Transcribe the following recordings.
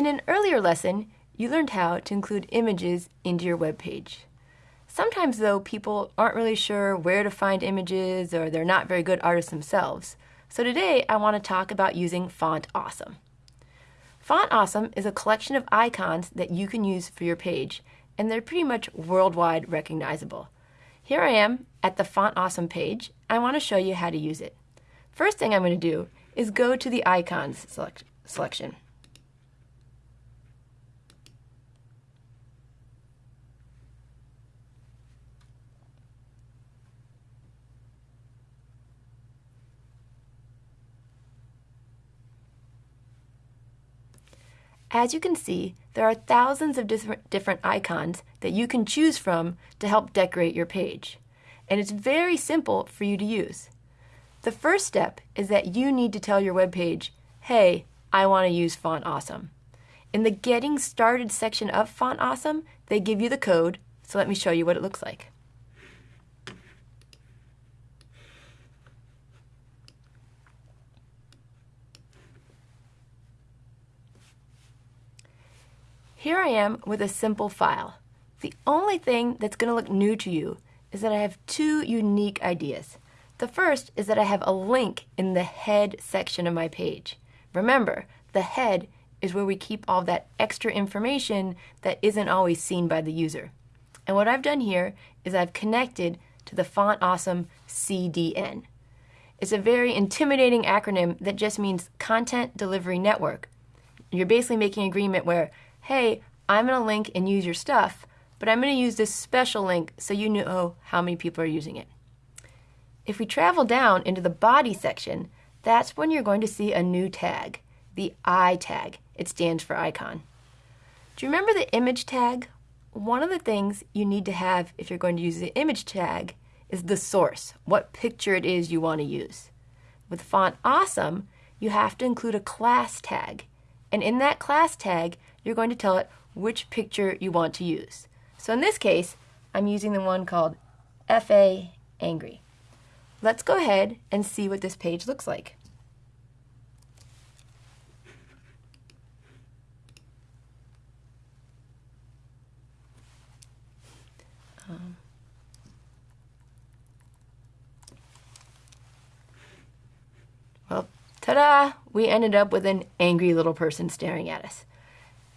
In an earlier lesson, you learned how to include images into your web page. Sometimes, though, people aren't really sure where to find images or they're not very good artists themselves. So today I want to talk about using Font Awesome. Font Awesome is a collection of icons that you can use for your page, and they're pretty much worldwide recognizable. Here I am at the Font Awesome page. I want to show you how to use it. First thing I'm going to do is go to the Icons select selection. As you can see, there are thousands of different, icons that you can choose from to help decorate your page. And it's very simple for you to use. The first step is that you need to tell your web page, hey, I want to use Font Awesome. In the Getting Started section of Font Awesome, they give you the code, so let me show you what it looks like. Here I am with a simple file. The only thing that's going to look new to you is that I have two unique ideas. The first is that I have a link in the head section of my page. Remember, the head is where we keep all that extra information that isn't always seen by the user. And what I've done here is I've connected to the Font Awesome CDN. It's a very intimidating acronym that just means Content Delivery Network. You're basically making an agreement where hey, I'm going to link and use your stuff, but I'm going to use this special link so you know how many people are using it. If we travel down into the body section, that's when you're going to see a new tag, the I tag. It stands for icon. Do you remember the image tag? One of the things you need to have if you're going to use the image tag is the source, what picture it is you want to use. With Font Awesome, you have to include a class tag. And in that class tag, you're going to tell it which picture you want to use. So in this case, I'm using the one called FA Angry. Let's go ahead and see what this page looks like. Um, well, ta-da! We ended up with an angry little person staring at us.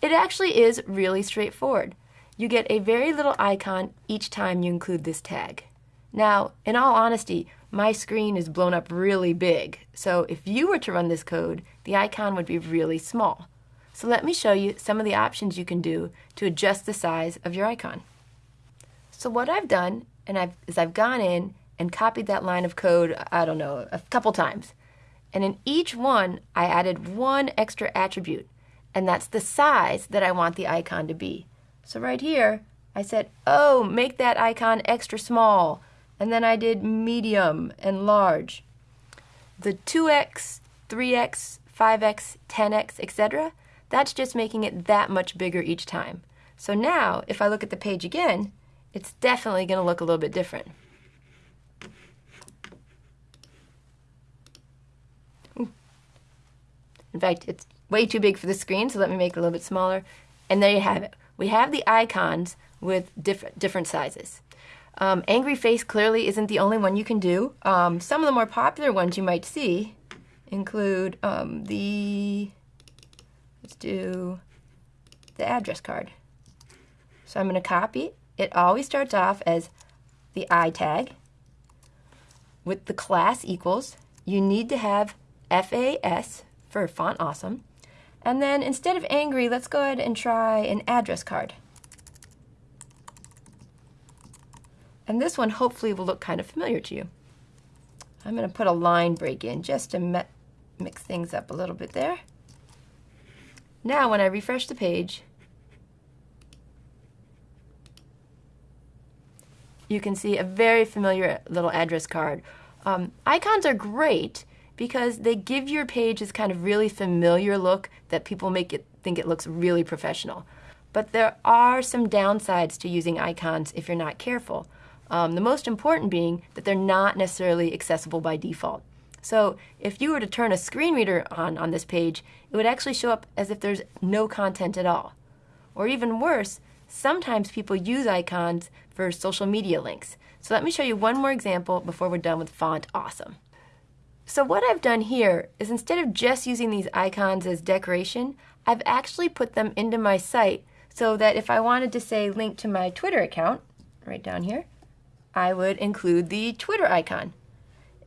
It actually is really straightforward. You get a very little icon each time you include this tag. Now, in all honesty, my screen is blown up really big, so if you were to run this code, the icon would be really small. So let me show you some of the options you can do to adjust the size of your icon. So what I've done and I've, is I've gone in and copied that line of code, I don't know, a couple times. And in each one, I added one extra attribute and that's the size that I want the icon to be. So right here, I said, oh, make that icon extra small. And then I did medium and large. The 2x, 3x, 5x, 10x, etc., that's just making it that much bigger each time. So now, if I look at the page again, it's definitely going to look a little bit different. In fact, it's way too big for the screen, so let me make it a little bit smaller. And there you have it. We have the icons with different, different sizes. Um, angry face clearly isn't the only one you can do. Um, some of the more popular ones you might see include um, the, let's do the address card. So I'm going to copy. It always starts off as the I tag with the class equals. You need to have FAS for font awesome. And then instead of angry, let's go ahead and try an address card. And this one hopefully will look kind of familiar to you. I'm going to put a line break in just to mix things up a little bit there. Now when I refresh the page, you can see a very familiar little address card. Um, icons are great because they give your page this kind of really familiar look that people make it think it looks really professional. But there are some downsides to using icons if you're not careful. Um, the most important being that they're not necessarily accessible by default. So if you were to turn a screen reader on on this page, it would actually show up as if there's no content at all. Or even worse, sometimes people use icons for social media links. So let me show you one more example before we're done with Font Awesome. So what I've done here is instead of just using these icons as decoration, I've actually put them into my site so that if I wanted to say link to my Twitter account, right down here, I would include the Twitter icon.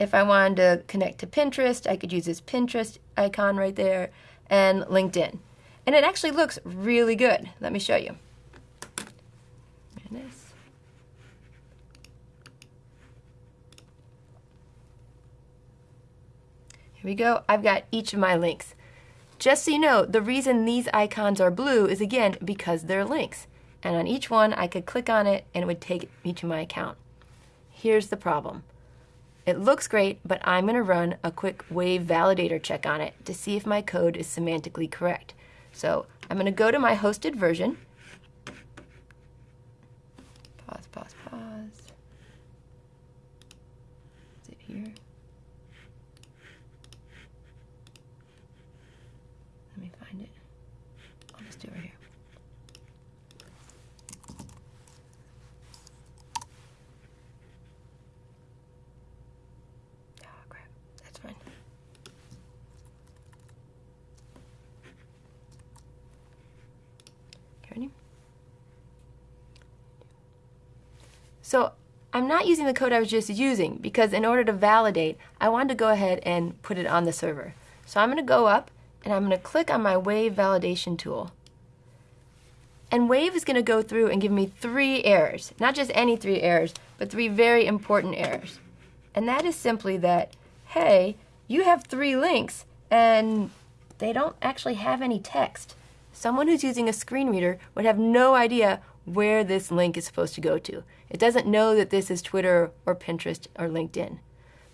If I wanted to connect to Pinterest, I could use this Pinterest icon right there and LinkedIn. And it actually looks really good. Let me show you. Here we go. I've got each of my links. Just so you know, the reason these icons are blue is again because they're links. And on each one, I could click on it and it would take me to my account. Here's the problem. It looks great, but I'm going to run a quick wave validator check on it to see if my code is semantically correct. So I'm going to go to my hosted version. Pause, pause, pause. Is it here? Let me find it. I'll just do it right here. So I'm not using the code I was just using because in order to validate, I wanted to go ahead and put it on the server. So I'm going to go up and I'm going to click on my Wave validation tool. And Wave is going to go through and give me three errors. Not just any three errors, but three very important errors. And that is simply that, hey, you have three links and they don't actually have any text. Someone who's using a screen reader would have no idea where this link is supposed to go to. It doesn't know that this is Twitter or Pinterest or LinkedIn.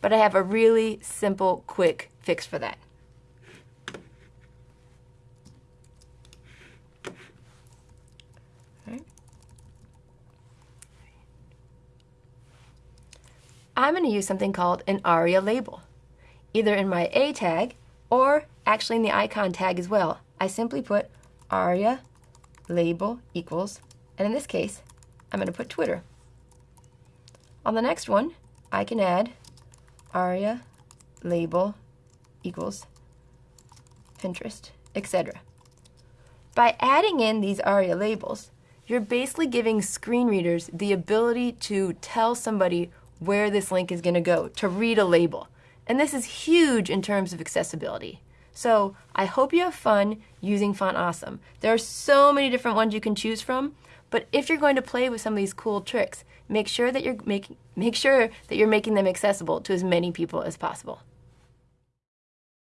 But I have a really simple, quick fix for that. I'm going to use something called an ARIA label. Either in my A tag or actually in the icon tag as well. I simply put ARIA label equals and in this case, I'm going to put Twitter. On the next one, I can add aria label equals Pinterest, etc. By adding in these ARIA labels, you're basically giving screen readers the ability to tell somebody where this link is going to go, to read a label. And this is huge in terms of accessibility. So I hope you have fun using Font Awesome. There are so many different ones you can choose from, but if you're going to play with some of these cool tricks, make sure that you're making make sure that you're making them accessible to as many people as possible.